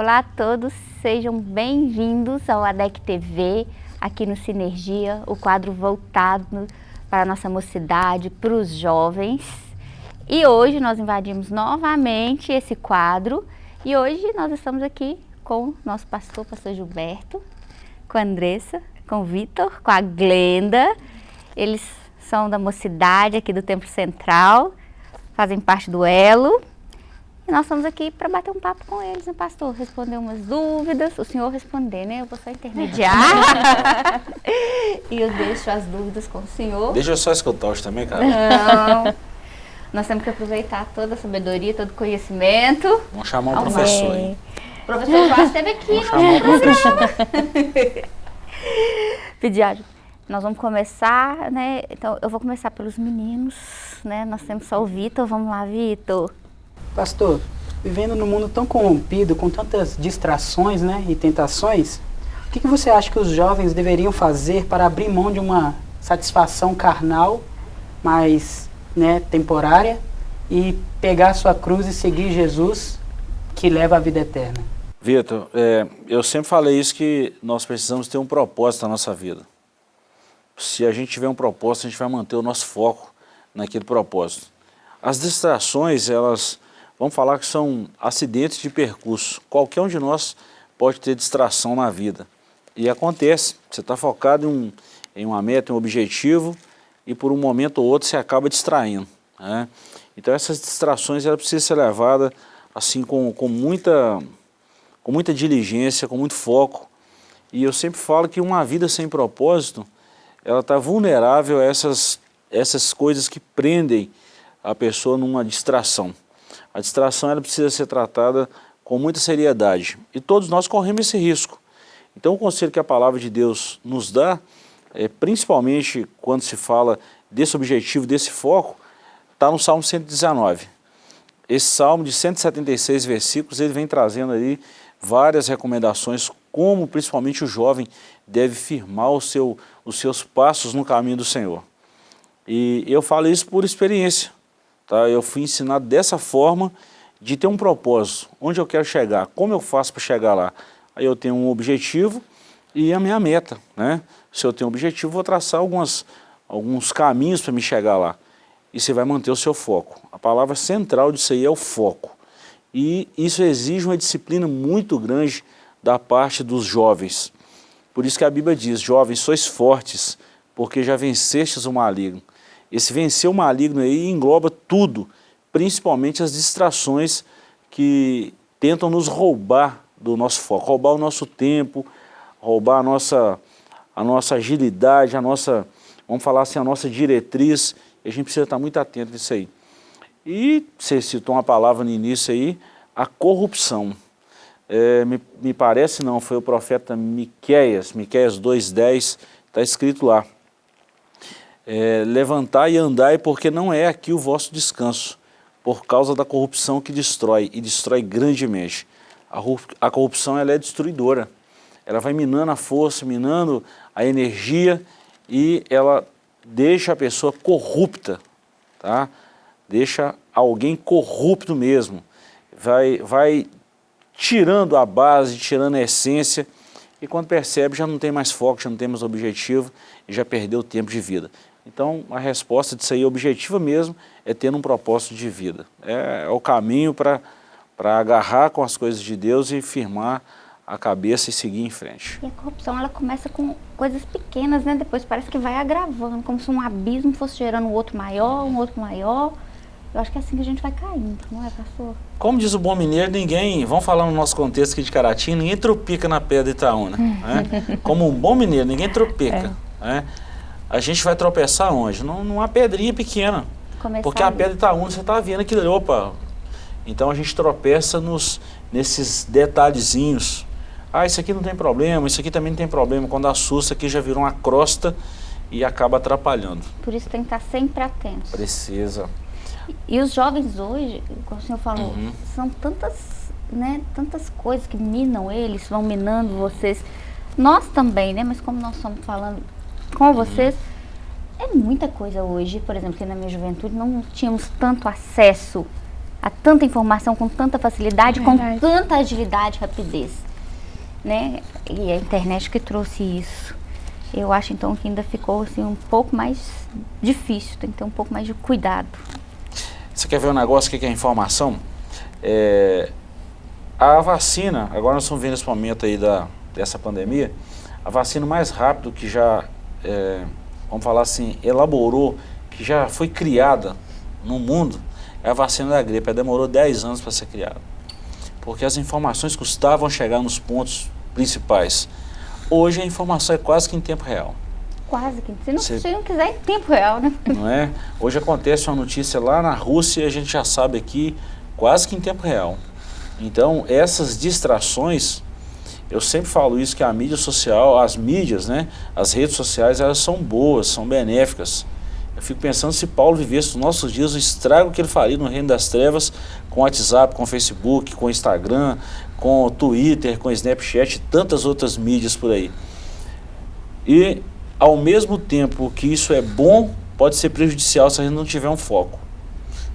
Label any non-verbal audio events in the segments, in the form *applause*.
Olá a todos, sejam bem-vindos ao ADEC TV, aqui no Sinergia, o quadro voltado para a nossa mocidade, para os jovens. E hoje nós invadimos novamente esse quadro e hoje nós estamos aqui com o nosso pastor, pastor Gilberto, com a Andressa, com o Vitor, com a Glenda. Eles são da mocidade aqui do Templo Central, fazem parte do Elo. E nós estamos aqui para bater um papo com eles, né, pastor? Responder umas dúvidas, o senhor responder, né? Eu vou só intermediar. *laughs* e eu deixo as dúvidas com o senhor. Deixa eu só escutar hoje também, cara. Não. Nós temos que aproveitar toda a sabedoria, todo o conhecimento. Vamos chamar o professor, hein? O professor Joás esteve aqui Vamos chamar o professor. *laughs* Pediário, nós vamos começar, né? Então, eu vou começar pelos meninos, né? Nós temos só o Vitor. Vamos lá, Vitor. Pastor, vivendo num mundo tão corrompido, com tantas distrações né, e tentações, o que, que você acha que os jovens deveriam fazer para abrir mão de uma satisfação carnal, mais né, temporária, e pegar sua cruz e seguir Jesus, que leva à vida eterna? Vitor, é, eu sempre falei isso que nós precisamos ter um propósito na nossa vida. Se a gente tiver um propósito, a gente vai manter o nosso foco naquele propósito. As distrações, elas Vamos falar que são acidentes de percurso. Qualquer um de nós pode ter distração na vida. E acontece, você está focado em, um, em, uma meta, em um objetivo, e por um momento ou outro você acaba distraindo. Né? Então essas distrações ela precisam ser levadas assim, com, com, muita, com muita diligência, com muito foco. E eu sempre falo que uma vida sem propósito, ela está vulnerável a essas, essas coisas que prendem a pessoa numa distração. A distração ela precisa ser tratada com muita seriedade e todos nós corremos esse risco. Então o conselho que a palavra de Deus nos dá, é, principalmente quando se fala desse objetivo, desse foco, está no Salmo 119. Esse Salmo de 176 versículos, ele vem trazendo aí várias recomendações, como principalmente o jovem deve firmar o seu, os seus passos no caminho do Senhor. E eu falo isso por experiência. Tá? Eu fui ensinado dessa forma de ter um propósito, onde eu quero chegar, como eu faço para chegar lá. Aí eu tenho um objetivo e a minha meta. Né? Se eu tenho um objetivo, vou traçar algumas, alguns caminhos para me chegar lá. E você vai manter o seu foco. A palavra central disso aí é o foco. E isso exige uma disciplina muito grande da parte dos jovens. Por isso que a Bíblia diz, jovens, sois fortes, porque já vencestes o maligno. Esse vencer o maligno aí engloba tudo, principalmente as distrações que tentam nos roubar do nosso foco, roubar o nosso tempo, roubar a nossa, a nossa agilidade, a nossa, vamos falar assim, a nossa diretriz, a gente precisa estar muito atento nisso aí. E você citou uma palavra no início aí, a corrupção. É, me, me parece não, foi o profeta Miqueias, Miqueias 2.10, está escrito lá é, levantai e andai, porque não é aqui o vosso descanso, por causa da corrupção que destrói, e destrói grandemente. A, a corrupção ela é destruidora, ela vai minando a força, minando a energia, e ela deixa a pessoa corrupta, tá? deixa alguém corrupto mesmo, vai, vai tirando a base, tirando a essência, e quando percebe já não tem mais foco, já não tem mais objetivo, e já perdeu o tempo de vida. Então, a resposta disso aí, objetiva mesmo, é ter um propósito de vida. É, é o caminho para agarrar com as coisas de Deus e firmar a cabeça e seguir em frente. E a corrupção, ela começa com coisas pequenas, né? Depois parece que vai agravando, como se um abismo fosse gerando um outro maior, um outro maior. Eu acho que é assim que a gente vai caindo, não é, pastor? Como diz o bom mineiro, ninguém, vamos falar no nosso contexto aqui de Caratinho, ninguém tropica na pedra Itaúna. né? *laughs* Como um bom mineiro, ninguém tropica. É. Né? A gente vai tropeçar onde? Numa pedrinha pequena. Começar porque a pedra está onde você está vendo aquilo, opa. Então a gente tropeça nos, nesses detalhezinhos. Ah, isso aqui não tem problema, isso aqui também não tem problema. Quando assusta aqui já virou uma crosta e acaba atrapalhando. Por isso tem que estar sempre atento. Precisa. E, e os jovens hoje, como o senhor falou, uhum. são tantas, né, tantas coisas que minam eles, vão minando vocês. Nós também, né? Mas como nós estamos falando com vocês. É muita coisa hoje, por exemplo, que na minha juventude não tínhamos tanto acesso a tanta informação com tanta facilidade, com tanta agilidade e rapidez. Né? E a internet que trouxe isso. Eu acho então que ainda ficou assim, um pouco mais difícil, tem que ter um pouco mais de cuidado. Você quer ver um negócio que é informação? É, a vacina, agora nós estamos vendo esse momento aí da, dessa pandemia, a vacina mais rápido que já, é, vamos falar assim, elaborou, que já foi criada no mundo, é a vacina da gripe. Ela demorou 10 anos para ser criada. Porque as informações custavam chegar nos pontos principais. Hoje a informação é quase que em tempo real. Quase que. Se não, Você, se não quiser, em tempo real, né? Não é? Hoje acontece uma notícia lá na Rússia e a gente já sabe aqui, quase que em tempo real. Então, essas distrações, eu sempre falo isso, que a mídia social, as mídias, né, as redes sociais, elas são boas, são benéficas. Eu fico pensando se Paulo vivesse nos nossos dias o estrago que ele faria no reino das trevas com WhatsApp, com Facebook, com Instagram, com Twitter, com Snapchat e tantas outras mídias por aí. E, ao mesmo tempo que isso é bom, pode ser prejudicial se a gente não tiver um foco.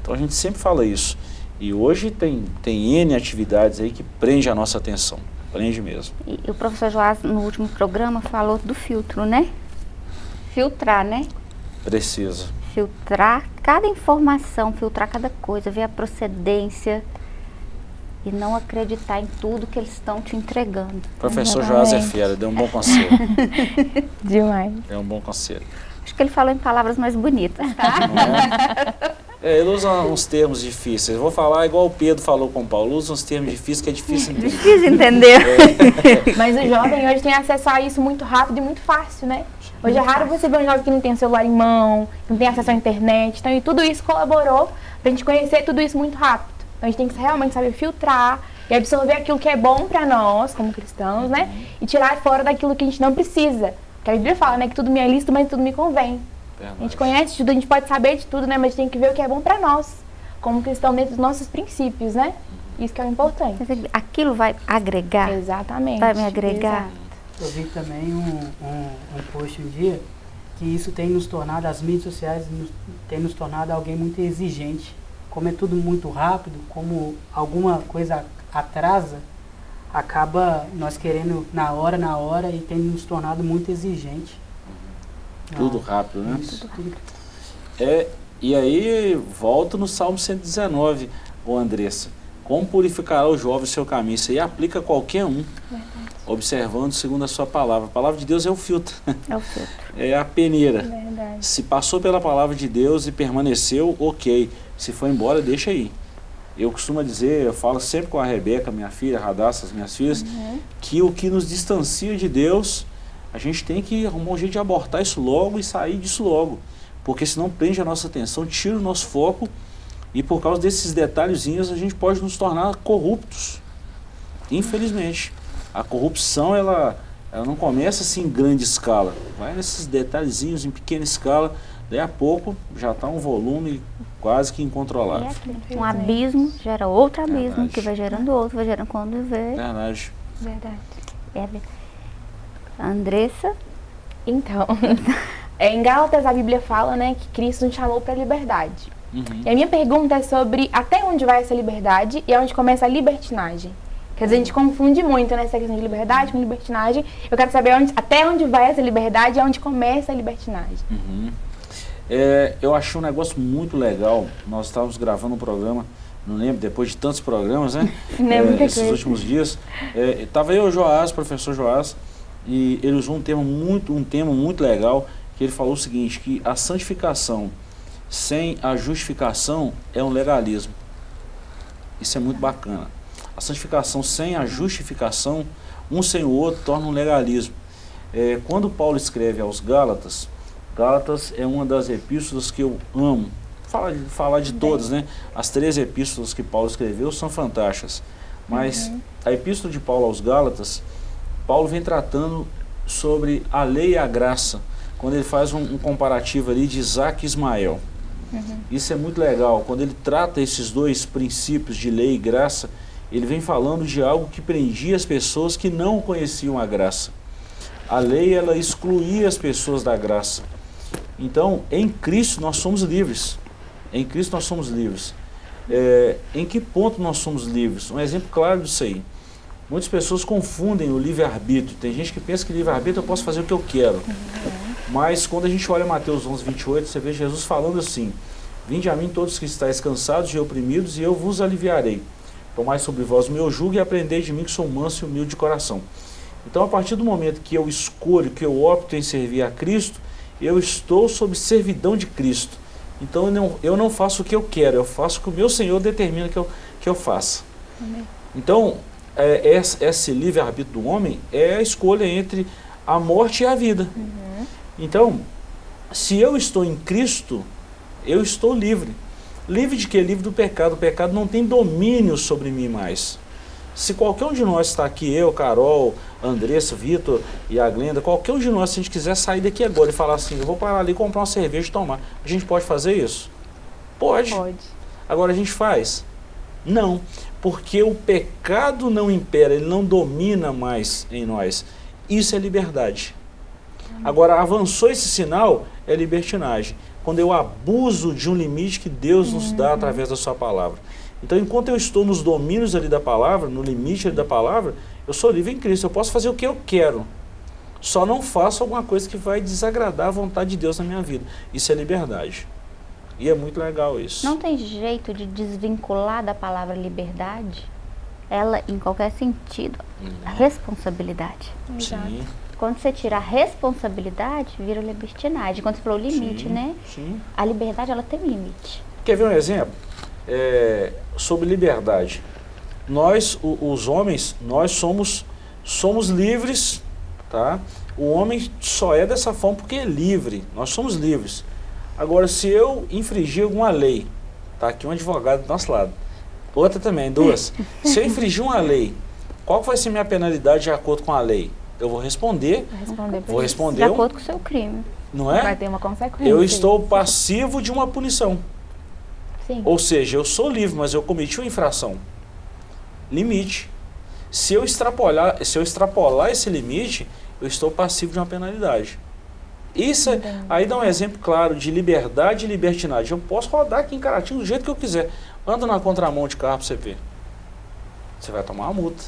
Então a gente sempre fala isso. E hoje tem, tem N atividades aí que prende a nossa atenção, prende mesmo. E, o professor Joás, no último programa, falou do filtro, né? Filtrar, né? Precisa. Filtrar cada informação, filtrar cada coisa, ver a procedência, e não acreditar em tudo que eles estão te entregando. Professor Joás é fera, deu um bom conselho. *laughs* Demais. Deu um bom conselho. Acho que ele falou em palavras mais bonitas, tá? É? *laughs* é, ele usa uns termos difíceis. Vou falar igual o Pedro falou com o Paulo, usa uns termos difíceis que é difícil *laughs* entender. Difícil entender. É. *laughs* Mas o jovem hoje tem acesso a isso muito rápido e muito fácil, né? Hoje é raro você ver um jovem que não tem celular em mão, que não tem acesso à internet. Então, e tudo isso colaborou para a gente conhecer tudo isso muito rápido. Então a gente tem que realmente saber filtrar e absorver aquilo que é bom para nós, como cristãos, né? E tirar fora daquilo que a gente não precisa. Porque a Bíblia fala, né, que tudo me é lícito, mas tudo me convém. Verdade. A gente conhece tudo, a gente pode saber de tudo, né? Mas a gente tem que ver o que é bom para nós, como cristão dentro dos nossos princípios, né? Isso que é o importante. Aquilo vai agregar? Exatamente. Vai me agregar? Exato. Eu vi também um, um, um post um dia que isso tem nos tornado, as mídias sociais nos, tem nos tornado alguém muito exigente como é tudo muito rápido, como alguma coisa atrasa, acaba nós querendo na hora, na hora e tem nos tornado muito exigente. Tudo ah, rápido, né? Isso, tudo. É, e aí, volto no Salmo 119, ô Andressa. Como purificará o jovem o seu caminho? Isso aí aplica a qualquer um. Verdade. Observando segundo a sua palavra. A palavra de Deus é o filtro. É o filtro. *laughs* É a peneira. Verdade. Se passou pela palavra de Deus e permaneceu, ok. Se foi embora, deixa aí. Eu costumo dizer, eu falo sempre com a Rebeca, minha filha, a Radassa, as minhas filhas, uhum. que o que nos distancia de Deus, a gente tem que arrumar um jeito de abortar isso logo e sair disso logo. Porque senão prende a nossa atenção, tira o nosso foco e por causa desses detalhezinhos a gente pode nos tornar corruptos. Infelizmente. A corrupção, ela, ela não começa assim em grande escala. Vai nesses detalhezinhos em pequena escala, daí a pouco já está um volume quase que incontrolável. É, um abismo gera outro abismo, Verdade. que vai gerando outro, vai gerando quando vê. Verdade. Verdade. É. Andressa? Então, *laughs* é, em Gálatas a Bíblia fala né, que Cristo nos chamou para a liberdade. Uhum. E a minha pergunta é sobre até onde vai essa liberdade e onde começa a libertinagem. Quer dizer, a gente confunde muito nessa questão de liberdade com libertinagem. Eu quero saber onde, até onde vai essa liberdade e onde começa a libertinagem. Uhum. É, eu achei um negócio muito legal. Nós estávamos gravando um programa, não lembro, depois de tantos programas, né? *laughs* é, esses últimos dias. Estava é, eu, o Joás, professor Joás, e ele usou um tema muito, um tema muito legal, que ele falou o seguinte, que a santificação sem a justificação é um legalismo. Isso é muito bacana. A santificação sem a justificação, um sem o outro, torna um legalismo. É, quando Paulo escreve aos Gálatas, Gálatas é uma das epístolas que eu amo. Fala, falar de todas, né? As três epístolas que Paulo escreveu são fantásticas. Mas uhum. a epístola de Paulo aos Gálatas, Paulo vem tratando sobre a lei e a graça, quando ele faz um, um comparativo ali de Isaac e Ismael. Uhum. Isso é muito legal. Quando ele trata esses dois princípios de lei e graça, ele vem falando de algo que prendia as pessoas que não conheciam a graça. A lei, ela excluía as pessoas da graça. Então, em Cristo nós somos livres. Em Cristo nós somos livres. É, em que ponto nós somos livres? Um exemplo claro disso aí. Muitas pessoas confundem o livre-arbítrio. Tem gente que pensa que livre-arbítrio eu posso fazer o que eu quero. Mas quando a gente olha Mateus 11, 28, você vê Jesus falando assim, Vinde a mim todos que estáis cansados e oprimidos, e eu vos aliviarei. Tomai sobre vós o meu jugo e aprendei de mim que sou manso e humilde de coração. Então, a partir do momento que eu escolho, que eu opto em servir a Cristo, eu estou sob servidão de Cristo. Então, eu não, eu não faço o que eu quero, eu faço o que o meu Senhor determina que eu, que eu faça. Amém. Então, é, esse livre-arbítrio do homem é a escolha entre a morte e a vida. Uhum. Então, se eu estou em Cristo, eu estou livre. Livre de que? Livre do pecado. O pecado não tem domínio sobre mim mais. Se qualquer um de nós está aqui, eu, Carol, Andressa, Vitor e a Glenda, qualquer um de nós, se a gente quiser sair daqui agora e falar assim, eu vou parar ali comprar uma cerveja e tomar, a gente pode fazer isso? Pode. Pode. Agora a gente faz? Não, porque o pecado não impera, ele não domina mais em nós. Isso é liberdade. Agora, avançou esse sinal, é libertinagem quando eu abuso de um limite que Deus nos dá uhum. através da sua palavra. Então, enquanto eu estou nos domínios ali da palavra, no limite ali da palavra, eu sou livre em Cristo, eu posso fazer o que eu quero. Só não faço alguma coisa que vai desagradar a vontade de Deus na minha vida. Isso é liberdade. E é muito legal isso. Não tem jeito de desvincular da palavra liberdade? Ela, em qualquer sentido, hum. responsabilidade. Sim. Quando você tira a responsabilidade, vira libertinagem. Quando você falou limite, sim, né? Sim. A liberdade, ela tem limite. Quer ver um exemplo? É, sobre liberdade. Nós, o, os homens, nós somos, somos livres, tá? O homem só é dessa forma porque é livre. Nós somos livres. Agora, se eu infringir alguma lei, tá aqui um advogado do nosso lado, outra também, duas. *laughs* se eu infringir uma lei, qual vai ser minha penalidade de acordo com a lei? eu vou responder, responder vou responder de acordo com o seu crime. Não é? Vai ter uma consequência. Eu estou passivo de uma punição. Sim. Ou seja, eu sou livre, mas eu cometi uma infração. Limite. Se eu extrapolar, se eu extrapolar esse limite, eu estou passivo de uma penalidade. Isso é, aí dá um exemplo claro de liberdade e libertinagem. Eu posso rodar aqui em Caratinho do jeito que eu quiser. Anda na contramão de carro para você ver. Você vai tomar uma multa.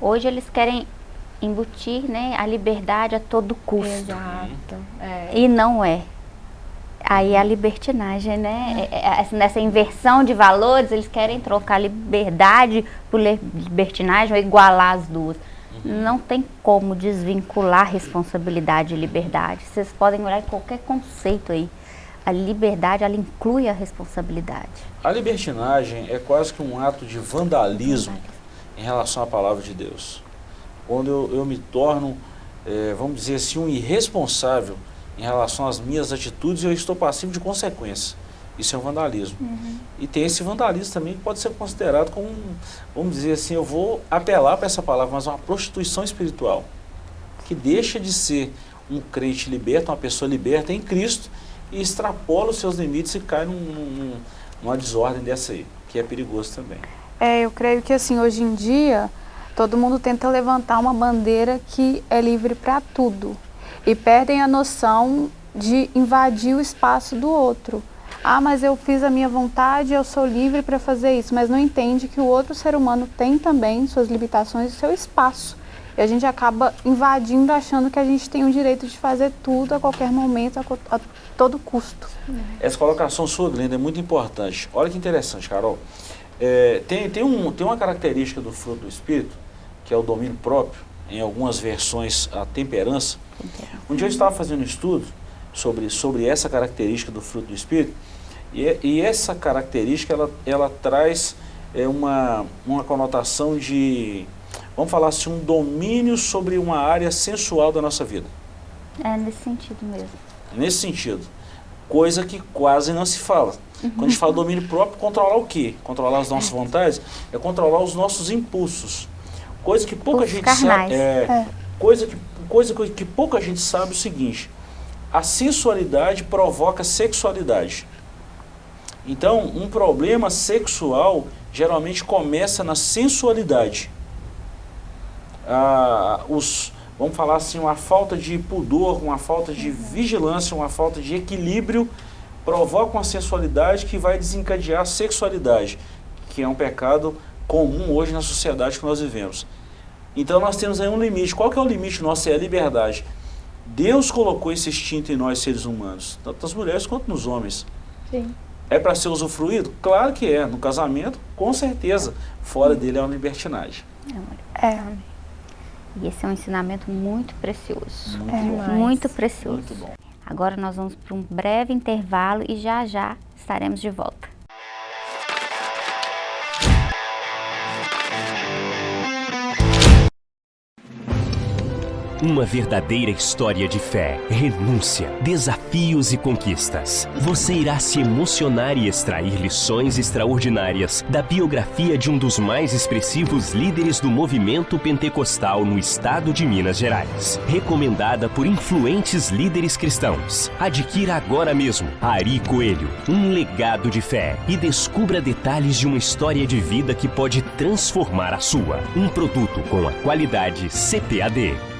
Hoje eles querem embutir né, a liberdade a todo custo. Exato. É. E não é. Aí a libertinagem, né? É. É, é nessa inversão de valores, eles querem trocar liberdade por libertinagem ou igualar as duas. Não tem como desvincular responsabilidade e liberdade. Vocês podem olhar em qualquer conceito aí. A liberdade, ela inclui a responsabilidade. A libertinagem é quase que um ato de vandalismo em relação à palavra de Deus quando eu, eu me torno, é, vamos dizer assim, um irresponsável em relação às minhas atitudes, eu estou passivo de consequência. Isso é um vandalismo. Uhum. E tem esse vandalismo também que pode ser considerado como, vamos dizer assim, eu vou apelar para essa palavra, mas uma prostituição espiritual, que deixa de ser um crente liberto, uma pessoa liberta em Cristo, e extrapola os seus limites e cai num, num, numa desordem dessa aí, que é perigoso também. É, eu creio que assim, hoje em dia, Todo mundo tenta levantar uma bandeira que é livre para tudo e perdem a noção de invadir o espaço do outro. Ah, mas eu fiz a minha vontade, eu sou livre para fazer isso, mas não entende que o outro ser humano tem também suas limitações e seu espaço. E a gente acaba invadindo, achando que a gente tem o direito de fazer tudo a qualquer momento, a, a todo custo. Essa colocação sua, Glenda, é muito importante. Olha que interessante, Carol. É, tem, tem, um, tem uma característica do fruto do Espírito que é o domínio próprio, em algumas versões a temperança. Um dia eu estava fazendo um estudo sobre, sobre essa característica do fruto do Espírito, e, e essa característica ela, ela traz é, uma, uma conotação de, vamos falar assim, um domínio sobre uma área sensual da nossa vida. É nesse sentido mesmo. Nesse sentido. Coisa que quase não se fala. Uhum. Quando a gente fala domínio próprio, controlar o quê? Controlar as nossas vontades? É controlar os nossos impulsos. Coisa que pouca gente carnais. sabe. É, é. Coisa, que, coisa que pouca gente sabe o seguinte. A sensualidade provoca sexualidade. Então, um problema sexual geralmente começa na sensualidade. Ah, os, vamos falar assim, uma falta de pudor, uma falta de vigilância, uma falta de equilíbrio provoca uma sensualidade que vai desencadear a sexualidade, que é um pecado comum hoje na sociedade que nós vivemos. Então nós temos aí um limite. Qual que é o limite nosso? É a liberdade. Deus colocou esse instinto em nós seres humanos, tanto nas mulheres quanto nos homens. Sim. É para ser usufruído? Claro que é. No casamento, com certeza. Fora dele é uma libertinagem. É. E esse é um ensinamento muito precioso. Muito É. bom. Demais. Muito precioso. Muito bom. Agora nós vamos para um breve intervalo e já já estaremos de volta. Uma verdadeira história de fé, renúncia, desafios e conquistas. Você irá se emocionar e extrair lições extraordinárias da biografia de um dos mais expressivos líderes do movimento pentecostal no estado de Minas Gerais. Recomendada por influentes líderes cristãos. Adquira agora mesmo Ari Coelho, um legado de fé e descubra detalhes de uma história de vida que pode transformar a sua. Um produto com a qualidade CPAD.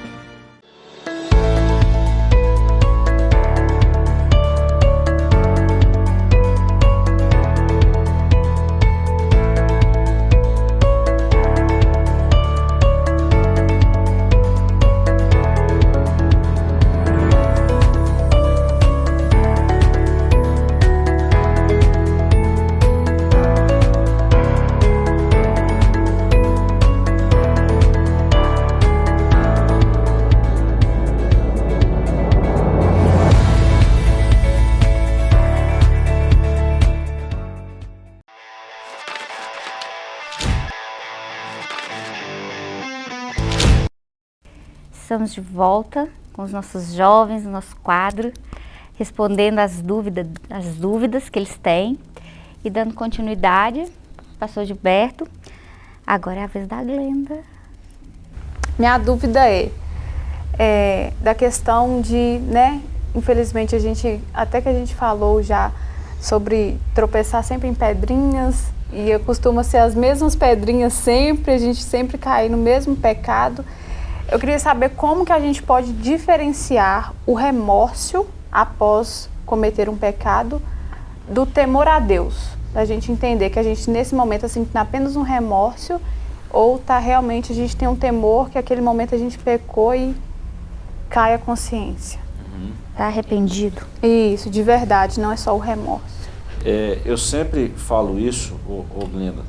Estamos de volta com os nossos jovens, no nosso quadro, respondendo as dúvidas, as dúvidas que eles têm e dando continuidade. Pastor Gilberto, agora é a vez da Glenda. Minha dúvida é, é, da questão de, né, infelizmente a gente, até que a gente falou já sobre tropeçar sempre em pedrinhas e costuma ser as mesmas pedrinhas sempre, a gente sempre cair no mesmo pecado. Eu queria saber como que a gente pode diferenciar o remorso após cometer um pecado do temor a Deus. Da gente entender que a gente nesse momento assim tem apenas um remorso ou tá realmente a gente tem um temor que aquele momento a gente pecou e cai a consciência. Tá arrependido? Isso, de verdade, não é só o remorso. É, eu sempre falo isso, ô, ô Glenda,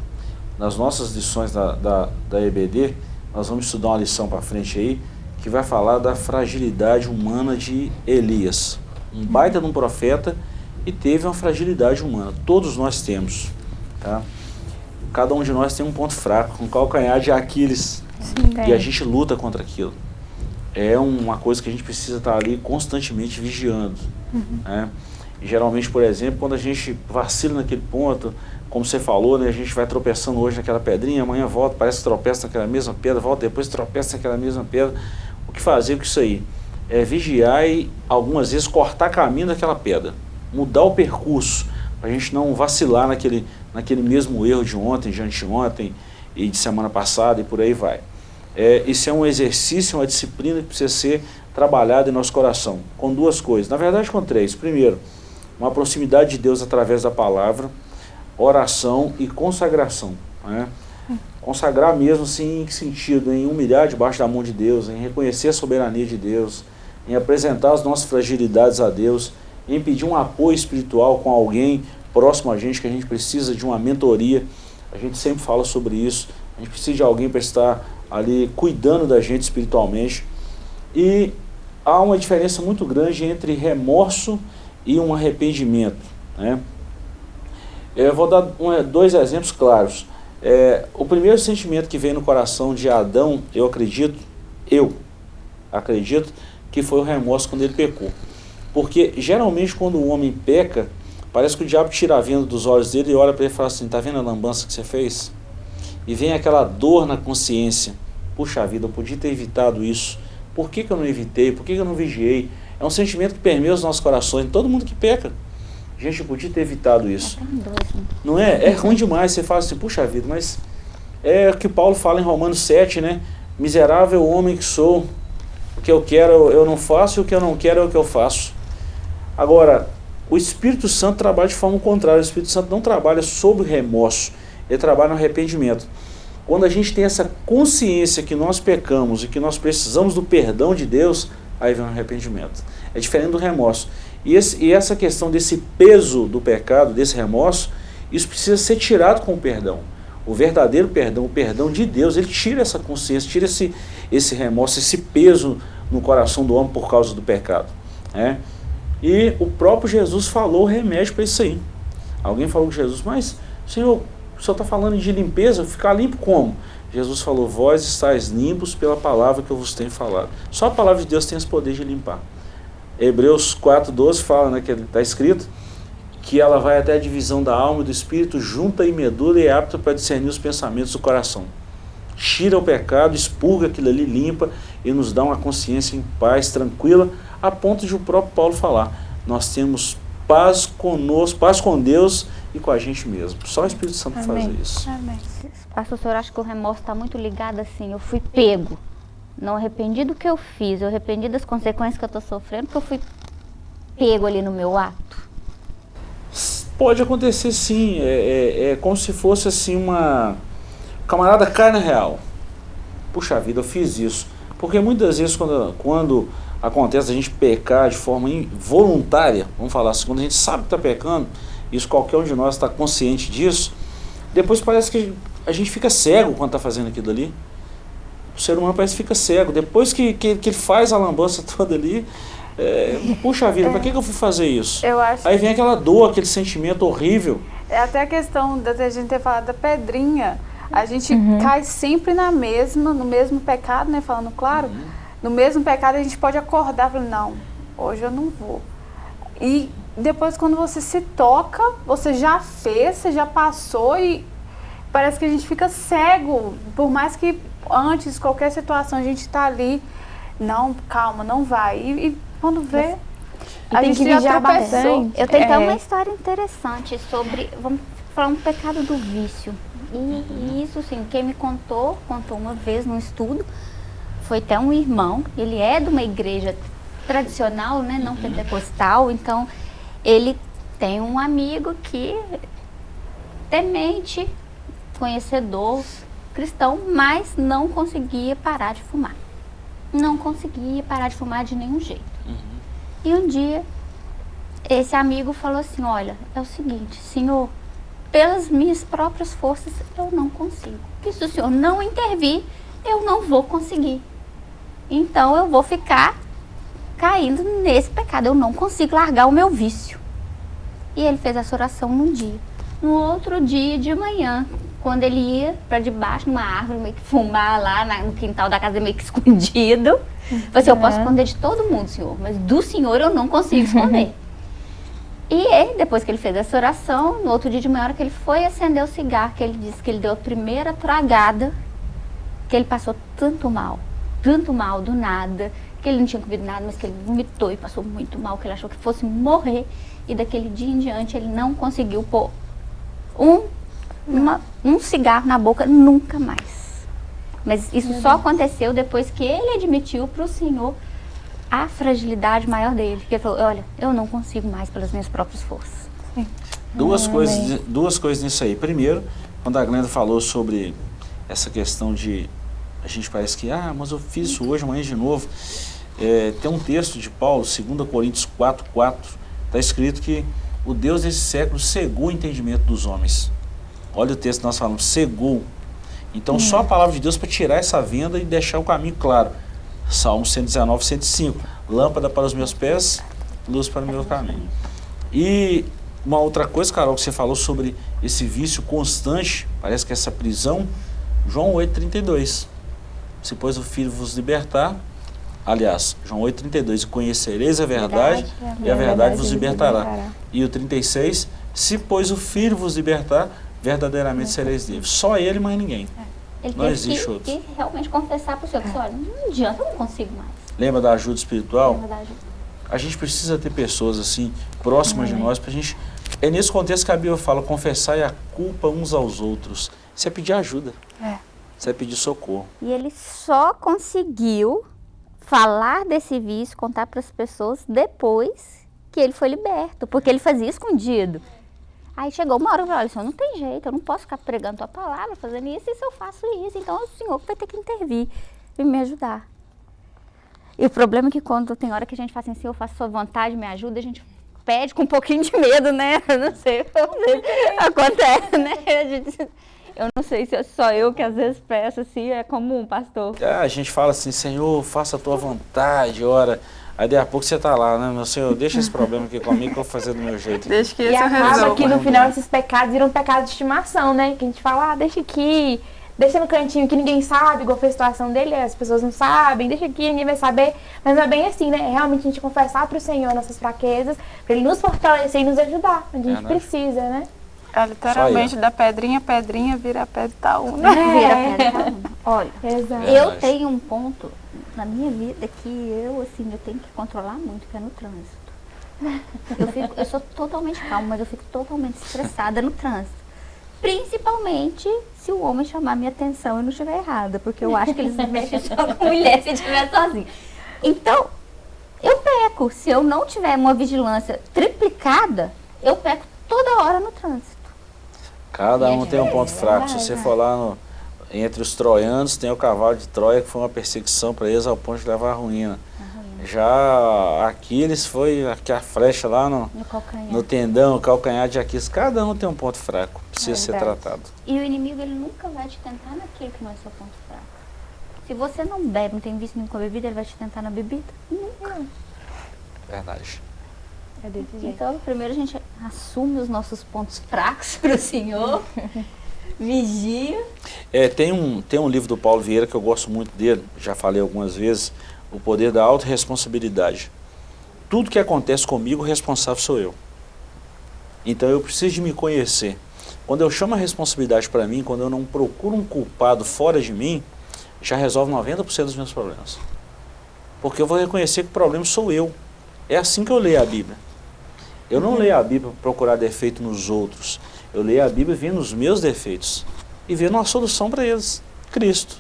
nas nossas lições da, da, da EBD, nós vamos estudar uma lição para frente aí, que vai falar da fragilidade humana de Elias. Um baita de um profeta e teve uma fragilidade humana. Todos nós temos. Tá? Cada um de nós tem um ponto fraco, um calcanhar de Aquiles. E a gente luta contra aquilo. É uma coisa que a gente precisa estar ali constantemente vigiando. né? E geralmente, por exemplo, quando a gente vacila naquele ponto, como você falou, né, a gente vai tropeçando hoje naquela pedrinha, amanhã volta, parece que tropeça naquela mesma pedra, volta depois tropeça naquela mesma pedra. O que fazer com isso aí? É vigiar e algumas vezes cortar caminho daquela pedra, mudar o percurso, para a gente não vacilar naquele, naquele mesmo erro de ontem, de anteontem e de semana passada e por aí vai. É, isso é um exercício, uma disciplina que precisa ser trabalhada em nosso coração, com duas coisas, na verdade com três. Primeiro, uma proximidade de Deus através da palavra, oração e consagração. Né? Consagrar mesmo assim, em que sentido? Em humilhar debaixo da mão de Deus, em reconhecer a soberania de Deus, em apresentar as nossas fragilidades a Deus, em pedir um apoio espiritual com alguém próximo a gente, que a gente precisa de uma mentoria. A gente sempre fala sobre isso. A gente precisa de alguém para estar ali cuidando da gente espiritualmente. E há uma diferença muito grande entre remorso e um arrependimento. Né? Eu vou dar um, dois exemplos claros. É, o primeiro sentimento que veio no coração de Adão, eu acredito, eu acredito, que foi o remorso quando ele pecou. Porque geralmente quando o homem peca, parece que o diabo tira a venda dos olhos dele e olha para ele e fala assim, tá vendo a lambança que você fez? E vem aquela dor na consciência. Puxa vida, eu podia ter evitado isso. Por que, que eu não evitei? Por que, que eu não vigiei? É um sentimento que permeia os nossos corações, todo mundo que peca. Gente, eu podia ter evitado isso. Não é? É ruim demais. Você fala assim, puxa vida, mas é o que Paulo fala em Romanos 7, né? Miserável homem que sou, o que eu quero eu não faço e o que eu não quero é o que eu faço. Agora, O Espírito Santo trabalha de forma contrária, o Espírito Santo não trabalha sobre remorso, ele trabalha no arrependimento. Quando a gente tem essa consciência que nós pecamos e que nós precisamos do perdão de Deus, aí vem o arrependimento. É diferente do remorso. E, esse, e essa questão desse peso do pecado, desse remorso, isso precisa ser tirado com o perdão. O verdadeiro perdão, o perdão de Deus, ele tira essa consciência, tira esse, esse remorso, esse peso no coração do homem por causa do pecado. Né? E o próprio Jesus falou o remédio para isso aí. Alguém falou com Jesus, mas Senhor, o Senhor está falando de limpeza, ficar limpo como? Jesus falou, vós estáis limpos pela palavra que eu vos tenho falado. Só a palavra de Deus tem esse poder de limpar. Hebreus 4,12 fala, né, que está escrito, que ela vai até a divisão da alma e do espírito, junta e medula e é apta para discernir os pensamentos do coração. Tira o pecado, expurga aquilo ali, limpa e nos dá uma consciência em paz, tranquila, a ponto de o próprio Paulo falar, nós temos paz conosco, paz com Deus e com a gente mesmo. Só o Espírito Santo Amém. fazer isso. Amém. Pastor, o senhor acha que o remorso está muito ligado assim, eu fui pego, não arrependi do que eu fiz, eu arrependi das consequências que eu estou sofrendo, porque eu fui pego ali no meu ato. Pode acontecer sim, é, é, é, como se fosse assim uma... Camarada cai na real. Puxa vida, eu fiz isso. Porque muitas vezes quando, quando acontece a gente pecar de forma involuntária, vamos falar assim, quando a gente sabe que está pecando, isso qualquer um de nós está consciente disso, depois parece que a gente fica cego quando está fazendo aquilo ali. O ser humano parece que fica cego. Depois que, que, que ele faz a lambança *laughs* toda ali, é, puxa vida, é. para que, que eu fui fazer isso? Aí vem aquela dor, aquele sentimento horrível. É até a questão da gente ter falado da pedrinha. A gente uhum. cai sempre na mesma, no mesmo pecado, né? Falando claro, uhum. no mesmo pecado a gente pode acordar falando, não, hoje eu não vou. E depois quando você se toca, você já fez, você já passou e parece que a gente fica cego. Por mais que antes, qualquer situação, a gente está ali, não, calma, não vai. E, e quando vê, a gente que já bastante. Eu tenho é. até uma história interessante sobre, vamos falar um pecado do vício. E, e isso, sim, quem me contou, contou uma vez num estudo, foi até um irmão, ele é de uma igreja tradicional, né, não pentecostal, então ele tem um amigo que temente, conhecedor, cristão, mas não conseguia parar de fumar não conseguia parar de fumar de nenhum jeito. Uhum. E um dia, esse amigo falou assim, olha, é o seguinte, senhor, pelas minhas próprias forças, eu não consigo. E se o senhor não intervir, eu não vou conseguir. Então, eu vou ficar caindo nesse pecado. Eu não consigo largar o meu vício. E ele fez essa oração num dia. No outro dia de manhã, quando ele ia para debaixo numa árvore, meio que fumar lá no quintal da casa, meio que *laughs* escondido. Falei assim, eu posso esconder de todo mundo, senhor, mas do senhor eu não consigo esconder. *laughs* e ele, depois que ele fez essa oração, no outro dia de manhã, hora que ele foi acender o cigarro, que ele disse que ele deu a primeira tragada, que ele passou tanto mal, tanto mal do nada, que ele não tinha comido nada, mas que ele vomitou e passou muito mal, que ele achou que fosse morrer. E daquele dia em diante ele não conseguiu pôr um uma, um cigarro na boca nunca mais. Mas isso Meu só Deus. aconteceu depois que ele admitiu para o Senhor a fragilidade maior dele. Que ele falou, olha, eu não consigo mais pelas minhas próprias forças. Duas, coisas, duas coisas nisso aí. Primeiro, quando a Glenda falou sobre essa questão de... A gente parece que, ah, mas eu fiz isso hoje, amanhã de novo. É, tem um texto de Paulo, 2 Coríntios 4, 4, está escrito que o Deus desse século cegou o entendimento dos homens Olha o texto que nós falamos, cegou. Então, só a palavra de Deus para tirar essa venda e deixar o caminho claro. Salmo 119, 105. Lâmpada para os meus pés, luz para o meu caminho. E uma outra coisa, Carol, que você falou sobre esse vício constante, parece que essa prisão, João 8,32. Se pois o Filho vos libertar, aliás, João 8,32, conhecereis a verdade, verdade e a verdade, verdade vos libertará. libertará. E o 36, se pois o Filho vos libertar, verdadeiramente sereis livres. Só ele, mais ninguém. É. Ele não existe que, outro. E realmente confessar para o Senhor, é. olha, não adianta, eu não consigo mais. Lembra da ajuda espiritual? Lembra da ajuda. A gente precisa ter pessoas assim, próximas de nós, para a gente... É nesse contexto que a Bíblia fala, confessar a culpa uns aos outros. Isso é pedir ajuda. É. Isso é pedir socorro. E ele só conseguiu falar desse vício, contar para as pessoas depois que ele foi liberto, porque ele fazia escondido. Aí chegou uma hora e falou, olha, não tem jeito, eu não posso ficar pregando tua palavra, fazendo isso, e se eu faço isso, então o Senhor vai ter que intervir e me ajudar. E o problema é que quando tem hora que a gente fala assim, Senhor, eu faço sua vontade, me ajuda, a gente pede com um pouquinho de medo, né? *laughs* Eu não sei, acontece, né? *laughs* Gente, eu não sei se é só eu que às vezes peço assim, é comum, pastor. É, a gente fala assim, Senhor, faça a tua vontade, ora. Aí daqui a pouco você tá lá, né, meu senhor, deixa esse problema aqui comigo que eu vou fazer do meu jeito. Deixa que E acaba que no final esses pecados viram pecados de estimação, né? Que a gente fala, ah, deixa aqui, deixa no cantinho que ninguém sabe, igual foi a situação dele, as pessoas não sabem, deixa aqui, ninguém vai saber. Mas não é bem assim, né? É realmente a gente confessar pro Senhor nossas fraquezas, pra Ele nos fortalecer e nos ajudar, onde a gente É, né? precisa, né? É, literalmente, da pedrinha, pedrinha, vira pedra e tá uma. Vira pedra, tá? Olha, Exato. É. eu tenho um ponto na minha vida que eu, assim, eu tenho que controlar muito, que é no trânsito. *laughs* Eu, fico, eu sou totalmente calma, mas eu fico totalmente estressada no trânsito. Principalmente se o homem chamar minha atenção e não estiver errada, porque eu acho que eles mexem só com *laughs* mulher se estiver sozinho. Então, eu peco. Se eu não tiver uma vigilância triplicada, eu peco toda hora no trânsito. Cada um Gente, tem um ponto é fraco. Se verdade, você né? for lá no- entre os troianos, tem o cavalo de Troia, que foi uma perseguição para eles ao ponto de levar a ruína. Já Aquiles foi aqui a flecha lá no, No no tendão, o calcanhar de Aquiles. Cada um tem um ponto fraco, precisa ser Verdade. tratado. E o inimigo, ele nunca vai te tentar naquilo que não é seu ponto fraco. Se você não bebe, não tem vício nenhum com a bebida, ele vai te tentar na bebida? Nunca. Verdade. É. Então, primeiro a gente assume os nossos pontos fracos para o Senhor, *laughs* vigia. É, tem, um, tem um livro do Paulo Vieira que eu gosto muito dele, já falei algumas vezes, O Poder da Autoresponsabilidade. Tudo que acontece comigo, o responsável sou eu. Então eu preciso de me conhecer. Quando eu chamo a responsabilidade para mim, quando eu não procuro um culpado fora de mim, já resolve 90% dos meus problemas. Porque eu vou reconhecer que o problema sou eu. É assim que eu leio a Bíblia. Eu não leio a Bíblia para procurar defeito nos outros. Eu leio a Bíblia vendo os meus defeitos e vendo uma solução para eles, Cristo.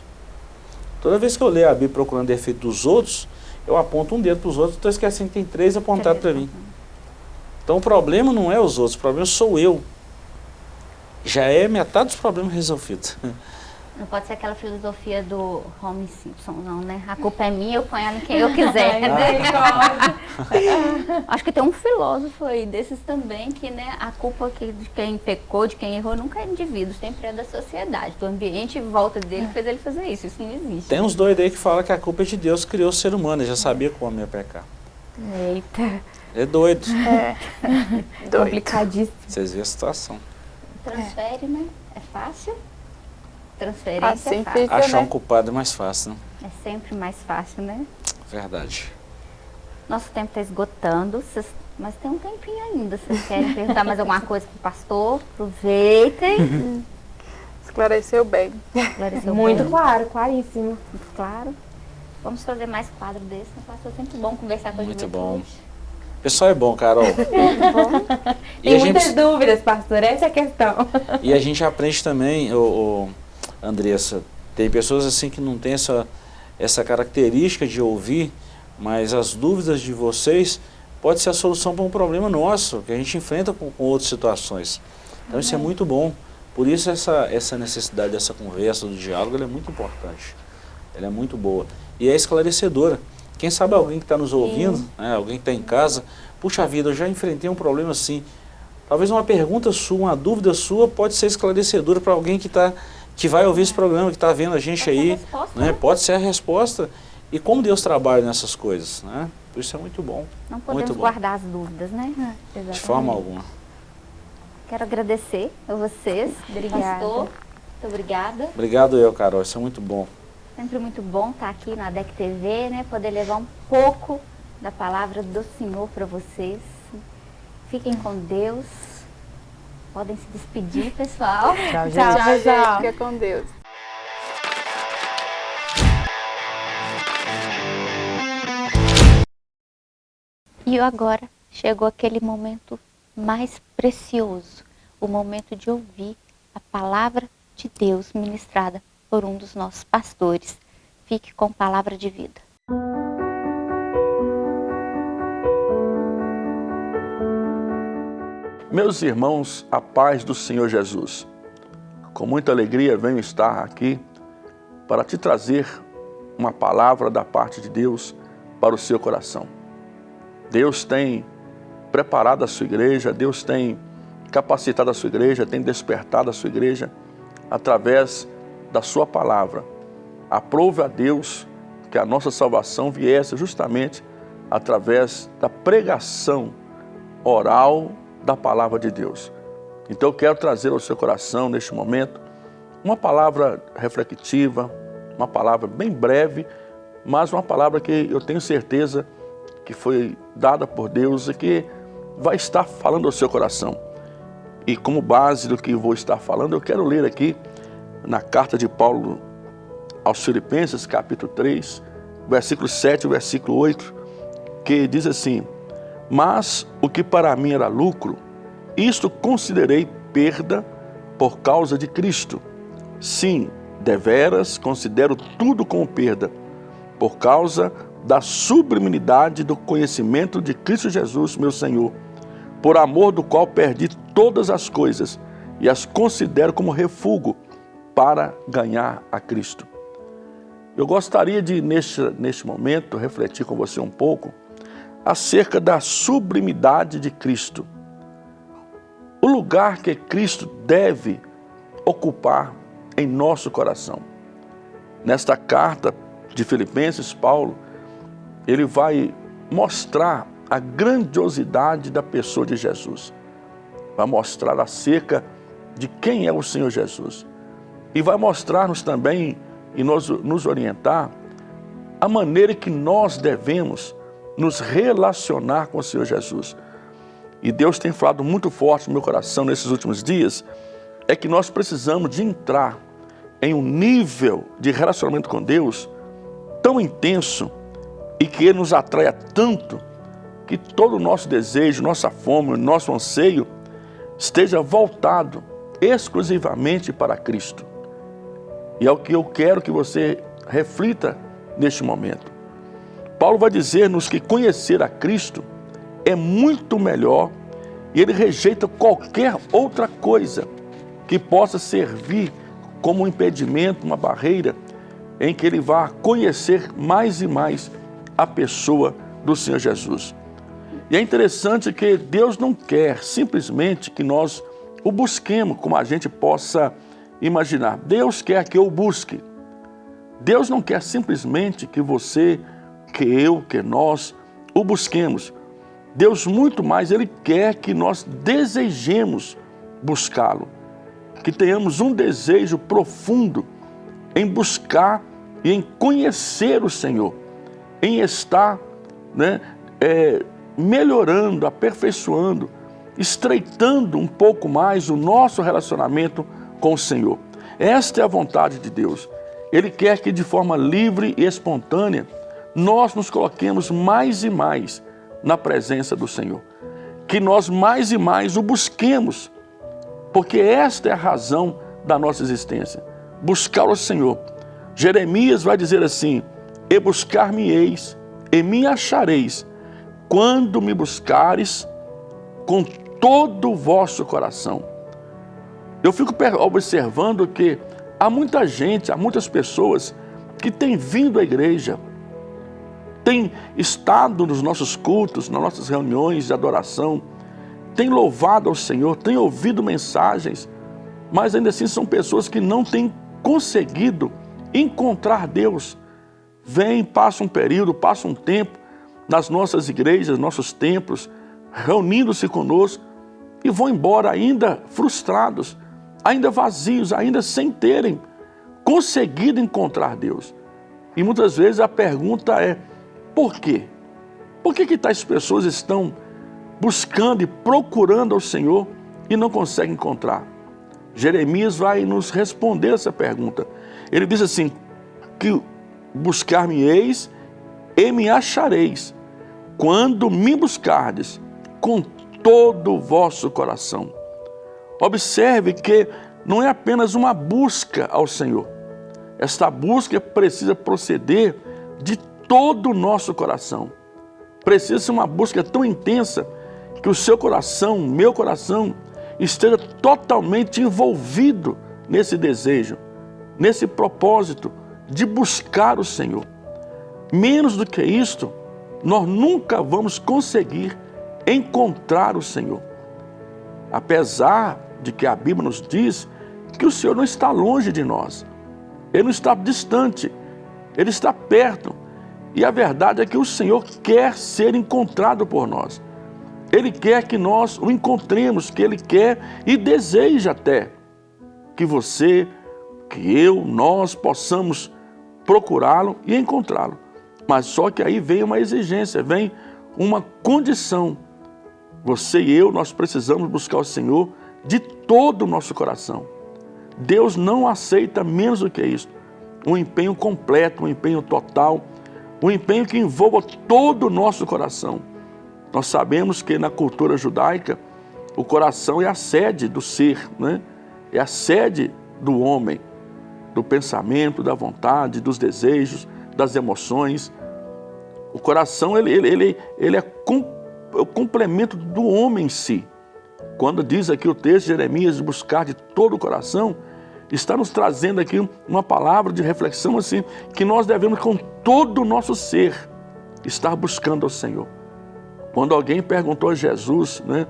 Toda vez que eu leio a Bíblia procurando defeito dos outros, eu aponto um dedo para os outros, estou esquecendo que tem três apontados para mim. Então o problema não é os outros, o problema sou eu. Já é metade dos problemas resolvidos. *laughs* Não pode ser aquela filosofia do Homer Simpson, não, né? A culpa é minha, eu ponho ela em quem eu quiser, né? *laughs* Acho que tem um filósofo aí desses também que, né, a culpa que, de quem pecou, de quem errou, nunca é indivíduo, sempre é da sociedade, do ambiente em volta dele que fez ele fazer isso. Isso não existe. Tem uns doidos aí que falam que a culpa é de Deus que criou o ser humano, ele já sabia que o homem ia pecar. Eita. É doido. Doido. Complicadíssimo. Vocês veem a situação. Transfere, né? É fácil. Transferência Assim é fácil. fica, Achar um né? culpado é mais fácil, né? É sempre mais fácil, né? Verdade. Nosso tempo está esgotando, vocês- mas tem um tempinho ainda. Vocês querem perguntar mais alguma coisa pro pastor? Aproveitem. *laughs* Esclareceu bem. Esclareceu Muito bem, claro, claríssimo. muito claro. Vamos fazer mais quadro desse, né, pastor? É sempre bom conversar com a Muito bom. O pessoal é bom, Carol. *laughs* Muito bom. E Tem muitas gente, dúvidas, pastor, essa é a questão. e a gente aprende também, ô, ô, Andressa, tem pessoas assim que não têm essa, essa característica de ouvir, mas as dúvidas de vocês pode ser a solução para um problema nosso, que a gente enfrenta com, com outras situações. Então isso é muito bom. Por isso essa, essa necessidade dessa conversa, do diálogo, ela é muito importante. Ela é muito boa. E é esclarecedora. Quem sabe alguém que está nos ouvindo, né, alguém que está em casa, puxa vida, eu já enfrentei um problema assim. Talvez uma pergunta sua, uma dúvida sua pode ser esclarecedora para alguém que, tá, que vai ouvir esse programa, que está vendo a gente Pode ser a aí. resposta, né? né? Pode ser a resposta. E como Deus trabalha nessas coisas. Né? Por isso é muito bom. Não podemos Muito bom. guardar as dúvidas, né? De forma alguma. Quero agradecer a vocês, Obrigada. pastor. Muito obrigada. Obrigado eu, Carol. Isso é muito bom. Sempre muito bom estar aqui na DEC TV, né? Poder levar um pouco da palavra do Senhor para vocês. Fiquem com Deus. Podem se despedir, pessoal. *laughs* Tchau, gente. Tchau, Tchau, gente. Fica com Deus. E agora chegou aquele momento mais precioso, o momento de ouvir a palavra de Deus ministrada por um dos nossos pastores. Fique com palavra de vida. Meus irmãos, a paz do Senhor Jesus. Com muita alegria venho estar aqui para te trazer uma palavra da parte de Deus para o seu coração. Deus tem preparado a sua igreja, Deus tem capacitado a sua igreja, tem despertado a sua igreja através da sua palavra. Aprove a Deus que a nossa salvação viesse justamente através da pregação oral da palavra de Deus. Então eu quero trazer ao seu coração neste momento uma palavra reflexiva, uma palavra bem breve, mas uma palavra que eu tenho certeza que foi dada por Deus e que vai estar falando ao seu coração. E como base do que vou estar falando, eu quero ler aqui na carta de Paulo aos Filipenses, capítulo 3, versículo 7 e versículo 8, que diz assim, Mas o que para mim era lucro, isto considerei perda por causa de Cristo. Sim, deveras considero tudo como perda, por causa da sublimidade do conhecimento de Cristo Jesus, meu Senhor, por amor do qual perdi todas as coisas e as considero como refúgio para ganhar a Cristo. Eu gostaria de, neste, neste momento, refletir com você um pouco acerca da sublimidade de Cristo. O lugar que Cristo deve ocupar em nosso coração. Nesta carta de Filipenses, Paulo, ele vai mostrar a grandiosidade da pessoa de Jesus. Vai mostrar acerca de quem é o Senhor Jesus e vai mostrar-nos também e nos, nos orientar a maneira que nós devemos nos relacionar com o Senhor Jesus. E Deus tem falado muito forte no meu coração nesses últimos dias, é que nós precisamos de entrar em um nível de relacionamento com Deus tão intenso e que Ele nos atraia tanto que todo o nosso desejo, nossa fome, nosso anseio esteja voltado exclusivamente para Cristo. E é o que eu quero que você reflita neste momento. Paulo vai dizer-nos que conhecer a Cristo é muito melhor e ele rejeita qualquer outra coisa que possa servir como um impedimento, uma barreira, em que ele vá conhecer mais e mais a pessoa do Senhor Jesus. E é interessante que Deus não quer simplesmente que nós o busquemos como a gente possa imaginar. Deus quer que eu busque. Deus não quer simplesmente que você, que eu, que nós o busquemos. Deus muito mais, Ele quer que nós desejemos buscá-lo. Que tenhamos um desejo profundo em buscar e em conhecer o Senhor. Em estar né, é, melhorando, aperfeiçoando, estreitando um pouco mais o nosso relacionamento com o Senhor. Esta é a vontade de Deus. Ele quer que de forma livre e espontânea nós nos coloquemos mais e mais na presença do Senhor. Que nós mais e mais o busquemos, porque esta é a razão da nossa existência. Buscar o Senhor. Jeremias vai dizer assim, E buscar-me-eis, e me achareis, quando me buscares com todo o vosso coração. Eu fico observando que há muita gente, há muitas pessoas que têm vindo à igreja, têm estado nos nossos cultos, nas nossas reuniões de adoração, têm louvado ao Senhor, têm ouvido mensagens, mas ainda assim são pessoas que não têm conseguido encontrar Deus. Vêm, passam um período, passam um tempo nas nossas igrejas, nossos templos, reunindo-se conosco e vão embora ainda frustrados, ainda vazios, ainda sem terem conseguido encontrar Deus. E muitas vezes a pergunta é, por quê? Por que, que tais pessoas estão buscando e procurando ao Senhor e não conseguem encontrar? Jeremias vai nos responder essa pergunta. Ele diz assim, que buscar-me-eis e me achareis, quando me buscardes com todo o vosso coração. Observe que não é apenas uma busca ao Senhor. Esta busca precisa proceder de todo o nosso coração. Precisa ser uma busca tão intensa que o seu coração, meu coração, esteja totalmente envolvido nesse desejo, nesse propósito de buscar o Senhor. Menos do que isto, nós nunca vamos conseguir encontrar o Senhor. Apesar de que a Bíblia nos diz que o Senhor não está longe de nós, Ele não está distante, Ele está perto. E a verdade é que o Senhor quer ser encontrado por nós. Ele quer que nós o encontremos, que Ele quer e deseja até que você, que eu, nós possamos procurá-lo e encontrá-lo. Mas só que aí vem uma exigência, vem uma condição. Você e eu, nós precisamos buscar o Senhor de todo o nosso coração. Deus não aceita menos do que isso. Um empenho completo, um empenho total, um empenho que envolva todo o nosso coração. Nós sabemos que na cultura judaica, o coração é a sede do ser, né? é a sede do homem, do pensamento, da vontade, dos desejos, das emoções. O coração ele, ele, ele, ele é, com, é o complemento do homem em si. Quando diz aqui o texto de Jeremias, buscar de todo o coração, está nos trazendo aqui uma palavra de reflexão assim, que nós devemos com todo o nosso ser estar buscando ao Senhor. Quando alguém perguntou a Jesus né,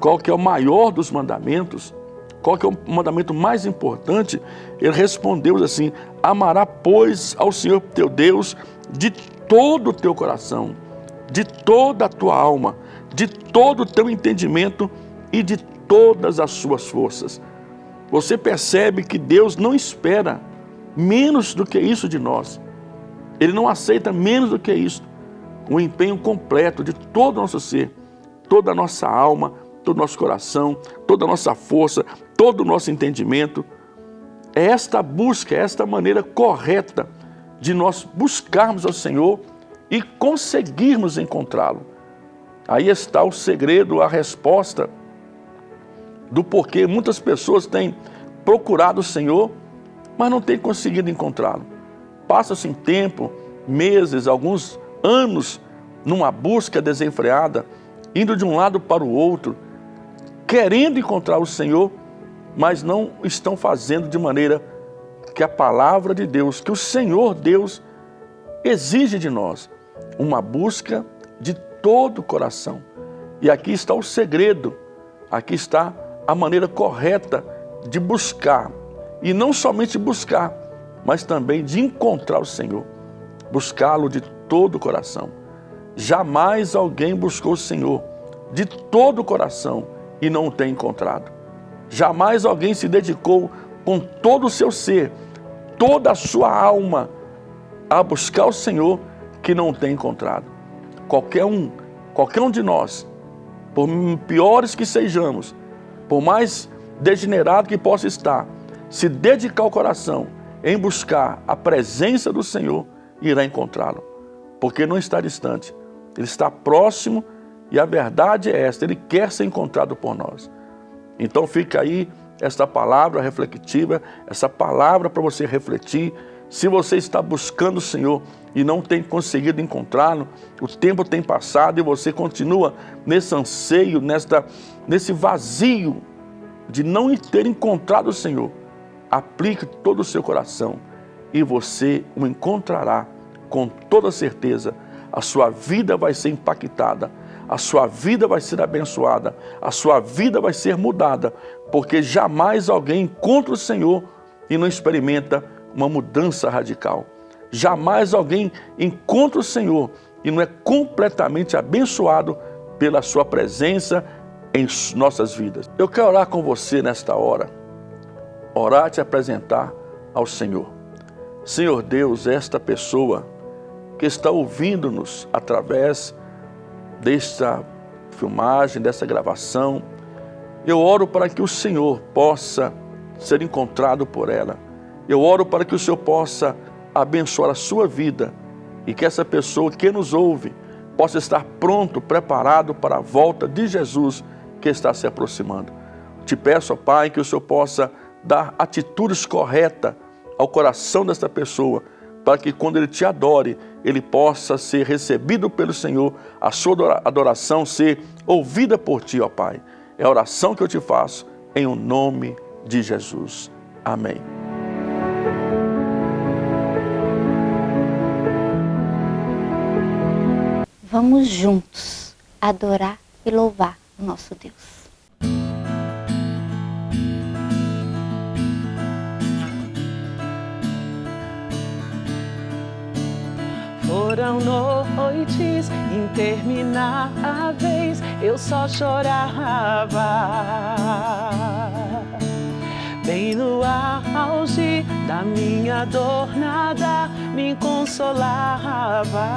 qual que é o maior dos mandamentos, qual que é o mandamento mais importante, ele respondeu assim, amará pois ao Senhor teu Deus de todo o teu coração, de toda a tua alma, de todo o teu entendimento e de todas as suas forças. Você percebe que Deus não espera menos do que isso de nós. Ele não aceita menos do que isso. Um empenho completo de todo o nosso ser, toda a nossa alma, todo o nosso coração, toda a nossa força, todo o nosso entendimento. É esta busca, é esta maneira correta de nós buscarmos ao Senhor e conseguirmos encontrá-lo. Aí está o segredo, a resposta do porquê muitas pessoas têm procurado o Senhor, mas não têm conseguido encontrá-lo. Passa-se tempo, meses, alguns anos, numa busca desenfreada, indo de um lado para o outro, querendo encontrar o Senhor, mas não estão fazendo de maneira que a palavra de Deus, que o Senhor Deus exige de nós, uma busca de todo o coração. E aqui está o segredo, aqui está a maneira correta de buscar. E não somente buscar, mas também de encontrar o Senhor. Buscá-lo de todo o coração. Jamais alguém buscou o Senhor de todo o coração e não o tem encontrado. Jamais alguém se dedicou com todo o seu ser, toda a sua alma, a buscar o Senhor que não o tem encontrado. Qualquer um, qualquer um de nós, por piores que sejamos, por mais degenerado que possa estar, se dedicar o coração em buscar a presença do Senhor, irá encontrá-lo. Porque não está distante, ele está próximo e a verdade é esta, ele quer ser encontrado por nós. Então fica aí esta palavra reflexiva, essa palavra para você refletir. Se você está buscando o Senhor e não tem conseguido encontrá-lo, o tempo tem passado e você continua nesse anseio, nesta, nesse vazio de não ter encontrado o Senhor, aplique todo o seu coração e você o encontrará com toda certeza. A sua vida vai ser impactada, a sua vida vai ser abençoada, a sua vida vai ser mudada, porque jamais alguém encontra o Senhor e não experimenta uma mudança radical. Jamais alguém encontra o Senhor e não é completamente abençoado pela sua presença em nossas vidas. Eu quero orar com você nesta hora, orar e te apresentar ao Senhor. Senhor Deus, esta pessoa que está ouvindo-nos através desta filmagem, dessa gravação, eu oro para que o Senhor possa ser encontrado por ela. Eu oro para que o Senhor possa abençoar a sua vida e que essa pessoa que nos ouve possa estar pronto, preparado para a volta de Jesus que está se aproximando. Te peço, ó Pai, que o Senhor possa dar atitudes corretas ao coração desta pessoa, para que quando ele te adore, ele possa ser recebido pelo Senhor, a sua adoração ser ouvida por ti, ó Pai. É a oração que eu te faço em o nome de Jesus. Amém. Vamos juntos adorar e louvar o nosso Deus. Foram noites intermináveis, eu só chorava. Bem no auge da minha dor, nada me consolava.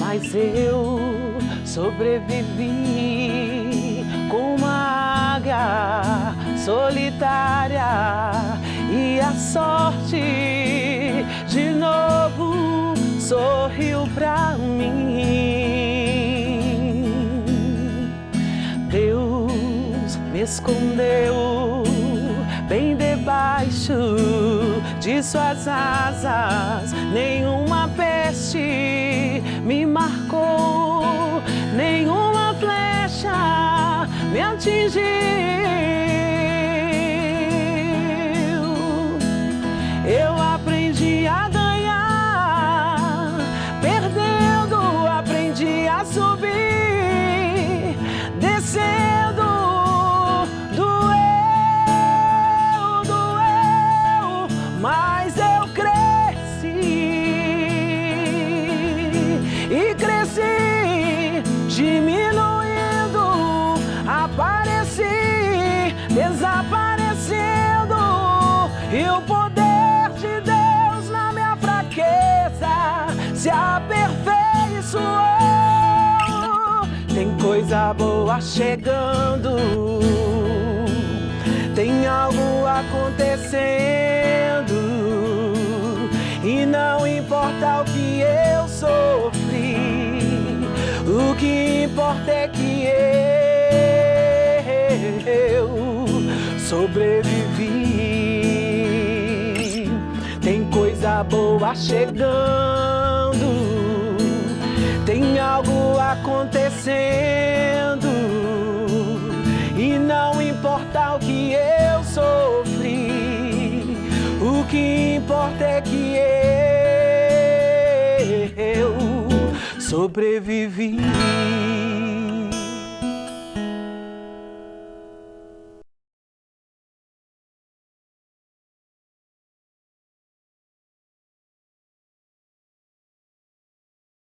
Mas eu sobrevivi com uma águia solitária e a sorte de novo sorriu pra mim. Escondeu bem debaixo de suas asas. Nenhuma peste me marcou, nenhuma flecha me atingiu. Coisa boa chegando, tem algo acontecendo, e não importa o que eu sofri, o que importa é que eu sobrevivi. Tem coisa boa chegando, tem algo acontecendo, e não importa o que eu sofri, o que importa é que eu sobrevivi.